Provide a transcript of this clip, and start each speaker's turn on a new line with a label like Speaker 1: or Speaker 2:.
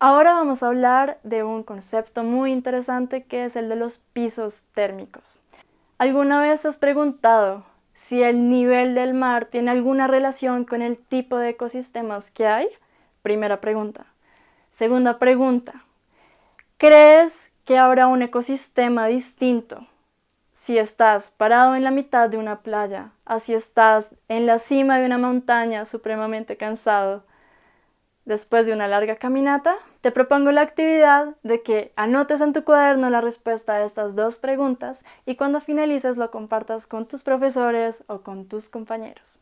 Speaker 1: vamos a hablar de un concepto muy interesante que es el de los pisos térmicos. ¿Alguna vez has preguntado si el nivel del mar tiene alguna relación con el tipo de ecosistemas que hay? Primera pregunta. Segunda pregunta. ¿Crees que habrá un ecosistema distinto si estás parado en la mitad de una playa, así estás en la cima de una montaña supremamente cansado después de una larga caminata? Te propongo la actividad de que anotes en tu cuaderno la respuesta a estas dos preguntas y cuando finalices lo compartas con tus profesores o con tus compañeros.